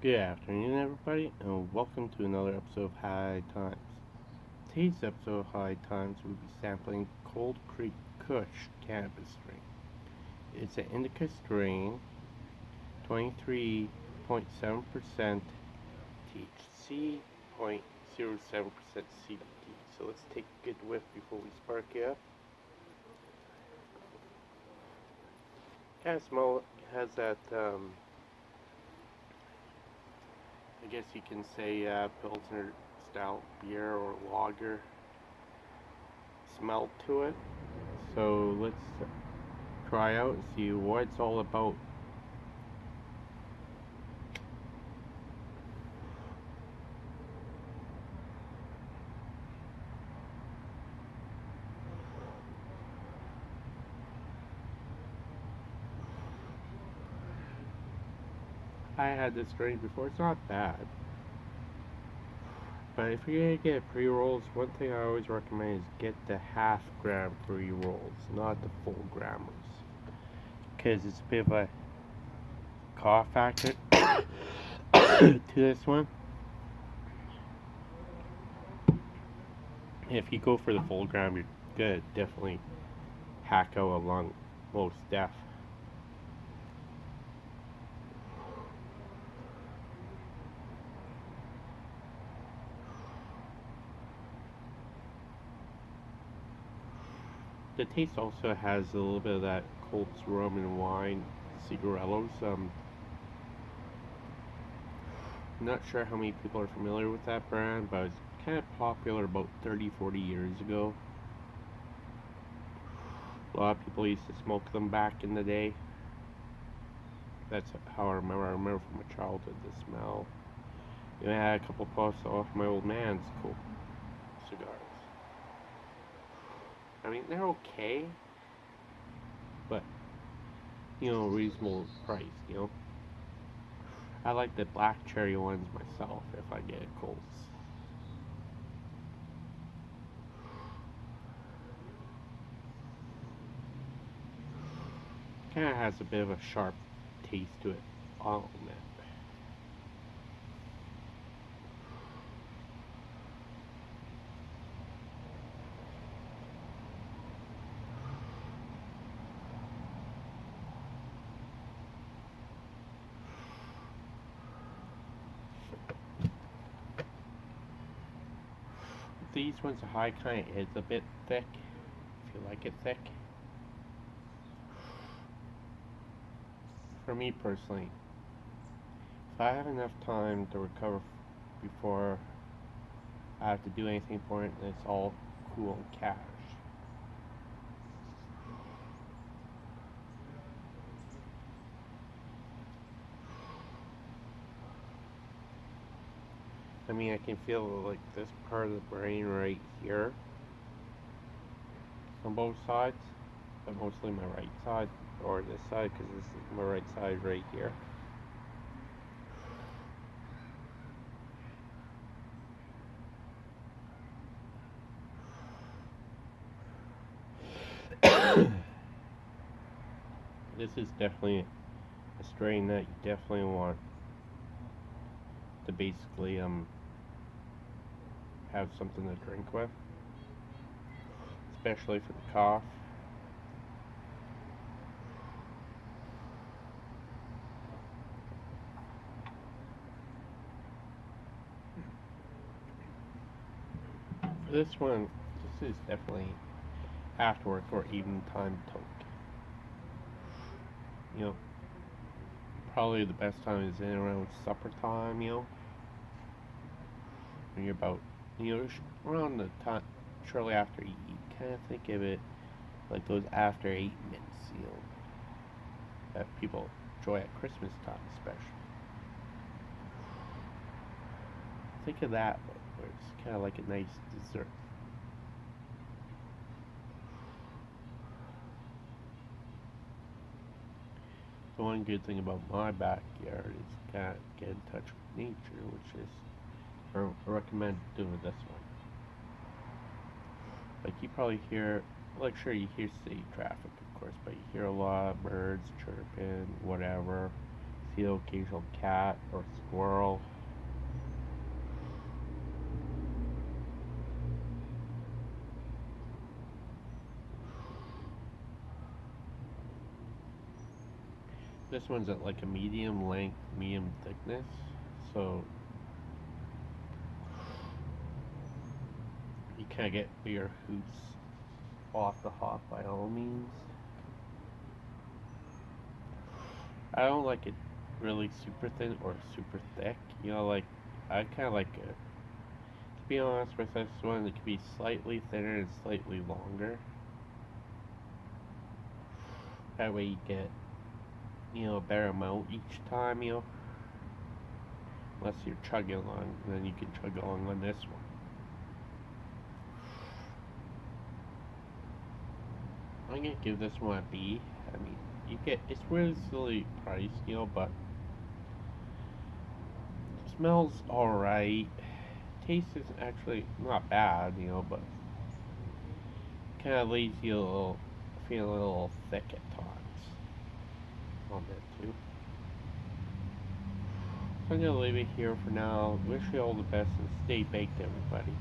Good afternoon, everybody, and welcome to another episode of High Times. Today's episode of High Times will be sampling Cold Creek Kush cannabis strain. It's an indica strain, 23.7% THC, 0.07% CBD. So let's take a good whiff before we spark it up. Kind of smell has that. Um, I guess you can say uh, Pilsner style beer or lager smell to it. So let's try out and see what it's all about. I had this strain before. It's not bad. But if you're gonna get pre-rolls, one thing I always recommend is get the half gram pre-rolls, not the full grammers. Because it's a bit of a cough factor to this one. If you go for the full gram, you're gonna definitely hack out a lung, most deaf. The taste also has a little bit of that Colts rum and wine cigarillos. Um, I'm not sure how many people are familiar with that brand, but it's kind of popular about 30 40 years ago. A lot of people used to smoke them back in the day. That's how I remember. I remember from my childhood the smell. Know, I had a couple puffs off my old man's cool cigars. I mean, they're okay, but you know, reasonable price. You know, I like the black cherry ones myself if I get a Colts. Kind of has a bit of a sharp taste to it. Oh man. These ones are high kind is a bit thick if you like it thick. For me personally if I have enough time to recover before I have to do anything for it it's all cool and cash I mean, I can feel like this part of the brain right here on both sides, but mostly my right side, or this side, because this is my right side right here. this is definitely a strain that you definitely want to basically um have something to drink with, especially for the cough. For this one, this is definitely after work or even time toke. You know, probably the best time is in around supper time, you know. When you're about you know, around the time shortly after you kind of think of it like those after eight minutes, you know, that people enjoy at Christmas time, especially. Think of that, where it's kind of like a nice dessert. The one good thing about my backyard is kind of get in touch with nature, which is I recommend doing this one. Like you probably hear, like sure you hear city traffic of course, but you hear a lot of birds chirping, whatever, see the occasional cat or squirrel. This one's at like a medium length, medium thickness, so kind of get bigger hoots off the hop by all means. I don't like it really super thin or super thick. You know, like I kind of like it. To be honest with this one, it could be slightly thinner and slightly longer. That way you get, you know, a better amount each time, you know. Unless you're chugging along, then you can chug along on this one. Gonna give this one a B. I mean, you get it's really reasonably priced, you know, but smells alright. Taste is actually not bad, you know, but kind of leaves you a little, feeling a little thick at times on that too. So I'm gonna leave it here for now. Wish you all the best and stay baked, everybody.